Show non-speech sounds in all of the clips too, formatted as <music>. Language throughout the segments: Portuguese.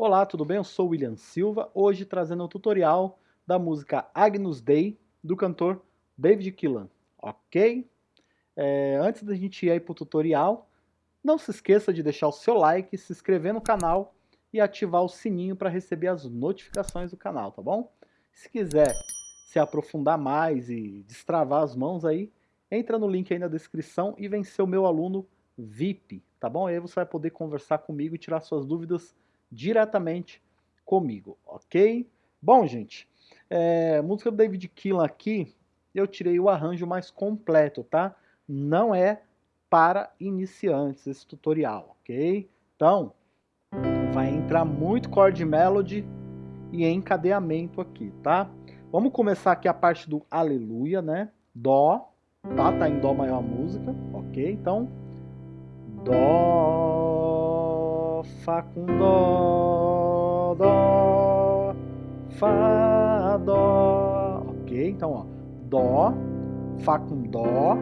Olá, tudo bem? Eu sou o William Silva, hoje trazendo um tutorial da música Agnus Dei, do cantor David Killan, ok? É, antes da gente ir para o tutorial, não se esqueça de deixar o seu like, se inscrever no canal e ativar o sininho para receber as notificações do canal, tá bom? Se quiser se aprofundar mais e destravar as mãos aí, entra no link aí na descrição e vem ser o meu aluno VIP, tá bom? Aí você vai poder conversar comigo e tirar suas dúvidas diretamente comigo, ok? Bom, gente, é, música do David Keelan aqui, eu tirei o arranjo mais completo, tá? Não é para iniciantes esse tutorial, ok? Então, vai entrar muito chord melody e encadeamento aqui, tá? Vamos começar aqui a parte do aleluia, né? Dó, tá? Tá em dó maior a música, ok? Então, dó, Fá com Dó, Dó, Fá, Dó. Ok? Então, ó. Dó, Fá com Dó,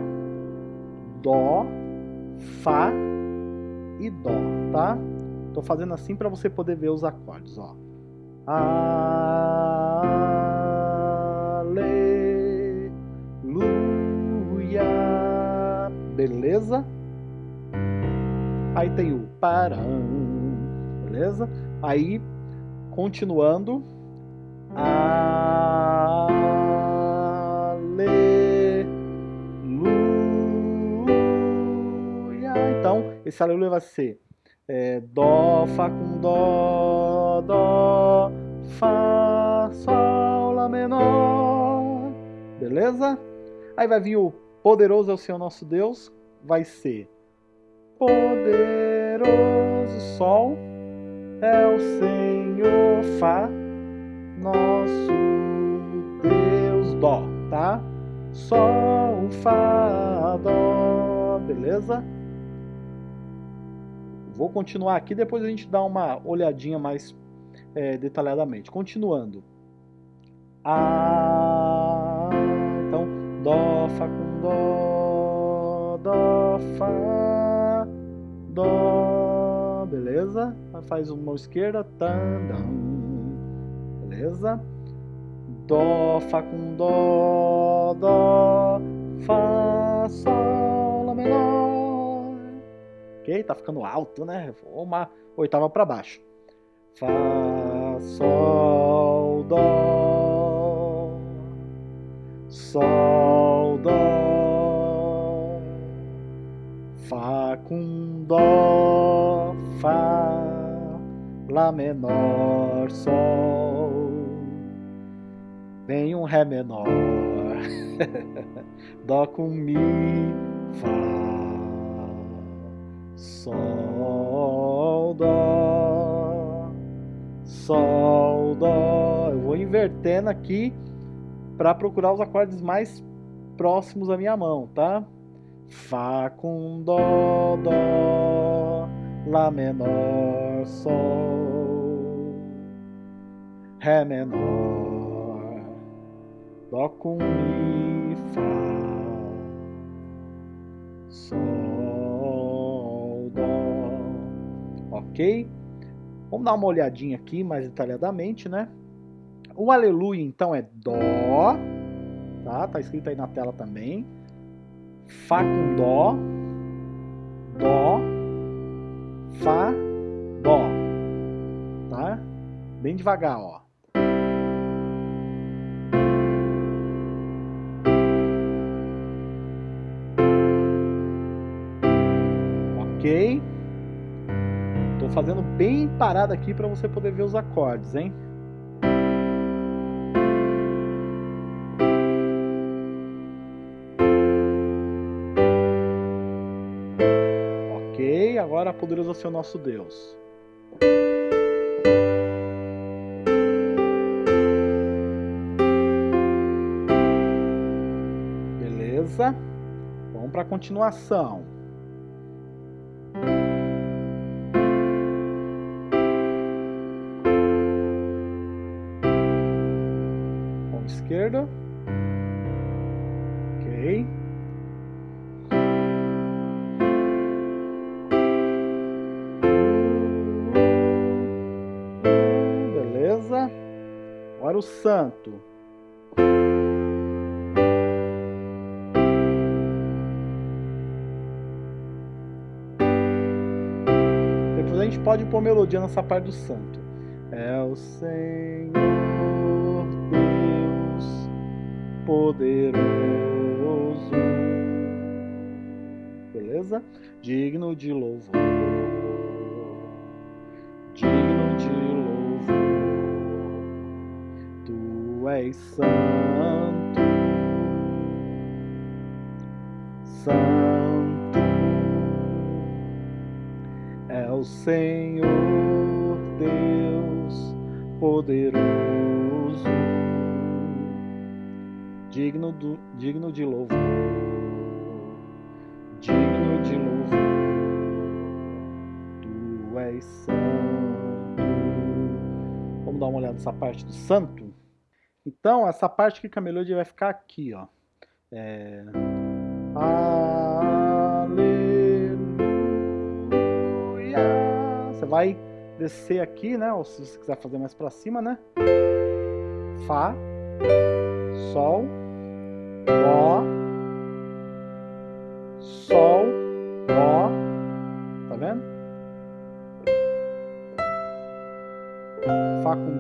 Dó, Fá e Dó, tá? Tô fazendo assim para você poder ver os acordes, ó. Aleluia. Beleza? Aí tem o parão beleza? Aí, continuando, aleluia. Então, esse aleluia vai ser é, dó, fá com dó, dó, fá, sol, lá menor, beleza? Aí vai vir o poderoso é o Senhor nosso Deus, vai ser poderoso sol, é o Senhor Fá, nosso Deus Dó, tá? Sol, Fá, Dó, beleza? Vou continuar aqui, depois a gente dá uma olhadinha mais é, detalhadamente. Continuando. Ah, então, Dó, Fá com Dó, Dó, Fá, Dó, beleza? Faz uma esquerda, beleza? Dó, Fá com Dó, Dó, Fá, Sol, Lá menor. Ok? Tá ficando alto, né? Uma oitava para baixo. Fá, Sol, Dó, Sol, Dó, Fá com Dó, Fá, Lá menor, Sol, vem um Ré menor, <laughs> Dó com Mi, Fá, Sol, Dó, Sol, Dó. Eu vou invertendo aqui para procurar os acordes mais próximos da minha mão, tá? Fá com Dó, Dó, Lá menor, Sol, Ré menor, Dó com Mi, Fá, Sol, Dó. Ok? Vamos dar uma olhadinha aqui mais detalhadamente, né? O aleluia, então, é Dó, tá? Tá escrito aí na tela também. Fá com Dó, Dó, Fá, Dó. Tá? Bem devagar, ó. Fazendo bem parado aqui para você poder ver os acordes, hein? agora poderoso é o nosso Deus. Beleza? Vamos para a continuação. Esquerda. Ok. Agora o santo. Depois a gente pode pôr melodia nessa parte do santo. É o Senhor poderoso. Beleza? Digno de louvor. Digno de louvor. Tu és santo. Santo é o Senhor Deus poderoso, digno, do, digno de louvor, digno de louvor, tu és santo. Vamos dar uma olhada nessa parte do santo? Então, essa parte que a melodia vai ficar aqui, ó. É... Aleluia. Você vai descer aqui, né? Ou se você quiser fazer mais para cima, né? Fá, Sol,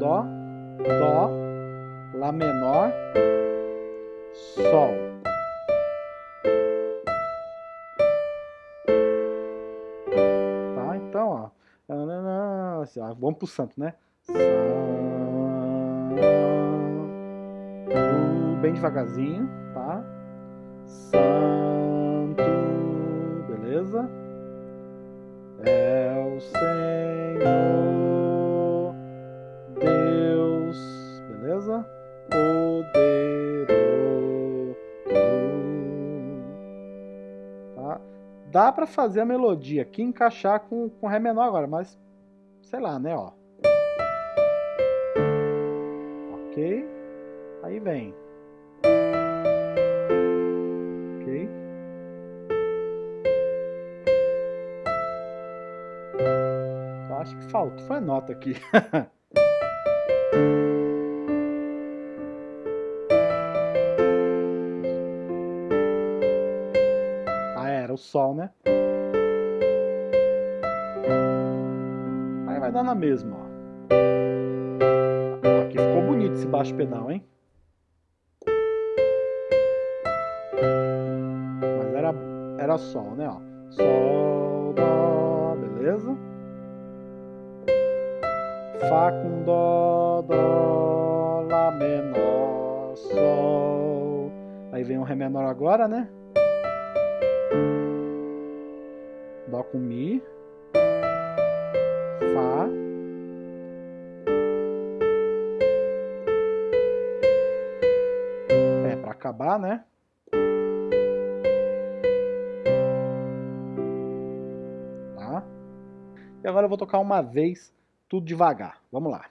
Dó, Dó, Lá menor, Sol. Tá? Então, ó. Assim, ó vamos pro santo, né? Santo. Bem devagarzinho, tá? Santo. Beleza? É o Senhor Dá pra fazer a melodia aqui encaixar com, com Ré menor agora, mas sei lá, né, ó. Ok? Aí vem. Ok? Eu acho que falta, foi nota aqui. <laughs> o sol, né? vai dar na mesma, ó. Aqui ficou bonito esse baixo pedal, hein? Mas era, era sol, né, ó. Sol, dó, beleza? Fá com dó, dó, lá menor, sol. Aí vem um ré menor agora, né? Dó com mi. Fá. É, para acabar, né? Tá? E agora eu vou tocar uma vez, tudo devagar. Vamos lá.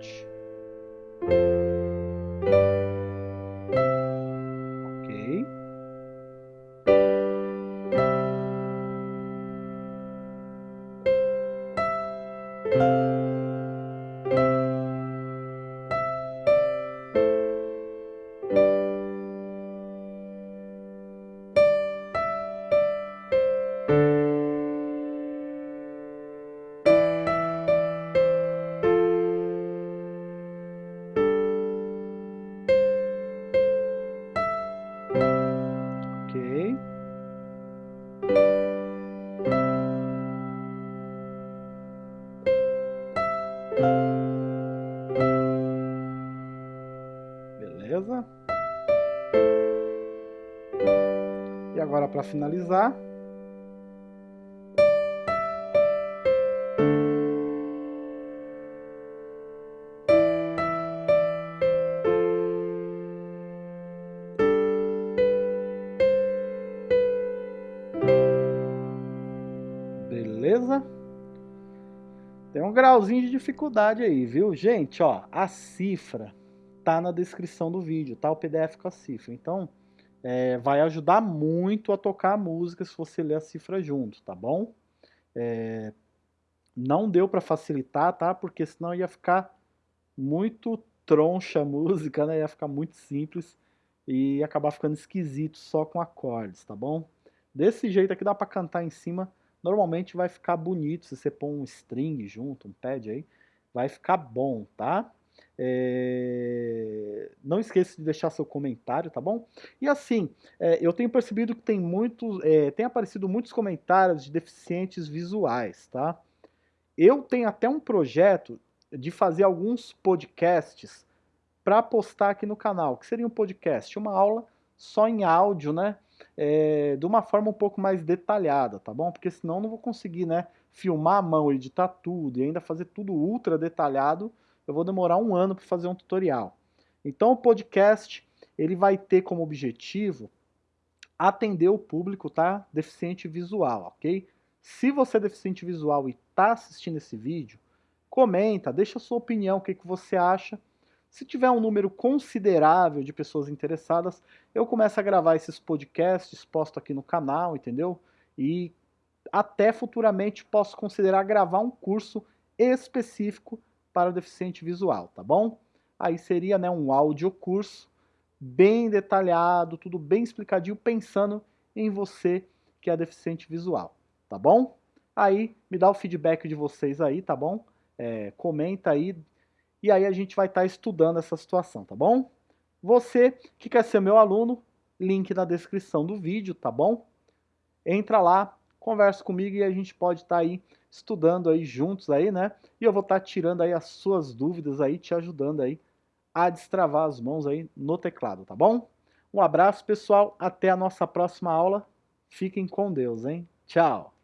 Inverte. Ok. Beleza. E agora para finalizar, um grauzinho de dificuldade aí, viu? Gente, ó, a cifra tá na descrição do vídeo, tá? O PDF com a cifra. Então, é, vai ajudar muito a tocar a música se você ler a cifra junto, tá bom? É, não deu para facilitar, tá? Porque senão ia ficar muito troncha a música, né? Ia ficar muito simples e acabar ficando esquisito só com acordes, tá bom? Desse jeito aqui dá para cantar em cima normalmente vai ficar bonito se você pôr um string junto, um pad aí, vai ficar bom, tá? É... Não esqueça de deixar seu comentário, tá bom? E assim, é, eu tenho percebido que tem muitos, é, tem aparecido muitos comentários de deficientes visuais, tá? Eu tenho até um projeto de fazer alguns podcasts para postar aqui no canal, que seria um podcast, uma aula só em áudio, né? É, de uma forma um pouco mais detalhada, tá bom? Porque senão eu não vou conseguir, né, filmar a mão, editar tudo e ainda fazer tudo ultra detalhado, eu vou demorar um ano para fazer um tutorial. Então o podcast, ele vai ter como objetivo atender o público, tá? Deficiente visual, ok? Se você é deficiente visual e está assistindo esse vídeo, comenta, deixa a sua opinião, o que, que você acha, se tiver um número considerável de pessoas interessadas, eu começo a gravar esses podcasts, posto aqui no canal, entendeu? E até futuramente posso considerar gravar um curso específico para deficiente visual, tá bom? Aí seria né, um áudio curso bem detalhado, tudo bem explicadinho, pensando em você que é deficiente visual, tá bom? Aí me dá o feedback de vocês aí, tá bom? É, comenta aí, e aí a gente vai estar tá estudando essa situação, tá bom? Você que quer ser meu aluno, link na descrição do vídeo, tá bom? Entra lá, conversa comigo e a gente pode estar tá aí estudando aí juntos aí, né? E eu vou estar tá tirando aí as suas dúvidas aí, te ajudando aí a destravar as mãos aí no teclado, tá bom? Um abraço, pessoal. Até a nossa próxima aula. Fiquem com Deus, hein? Tchau!